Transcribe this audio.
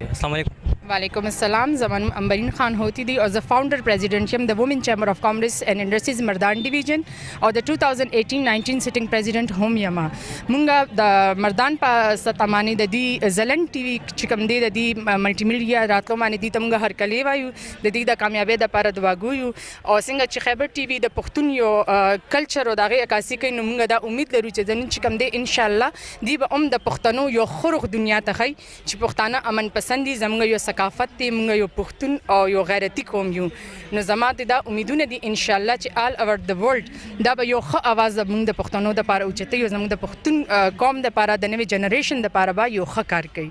السلام علیکم وعلیکم السلام زمان امبرین خان هوتی دی او زه فاونډر پریزیډنټ یم د وومن چیمبر اف کامرس اینڈ انډستریز مردان ډیویژن او د 2018-19 سیټینګ پریزیډنټ هم یم مونږ د مردان په ستمانه د دی زلن ټي وي چې کوم دی د دی ملټي میډیا راتلو باندې دی تمګه هر کلی وایو د دې د کامیابی د پر دواګو یو او څنګه چې خیبر ټي وي د پښتون یو کلچر او دغه عکاسي کوي نو مونږ دا امید لرو چې زمين چې کوم دی ان شاء الله دی به هم د پښتنو یو خورخ دنیا ته خي چی پښتانه امن پسند دی زمونږ یو ثقافت دی مونږ یو پښتون او یو غیرتی قوم یو نو زما ته دا امیدونه دی انشاالله چی آل اوور د ورلډ دا به یو ښه اواز د مونږ د پښتنو لپاره اوچتوی او زمونږ د پښتون قوم لپاره د نوی جنریشن لپاره به یو ښه کار کوی.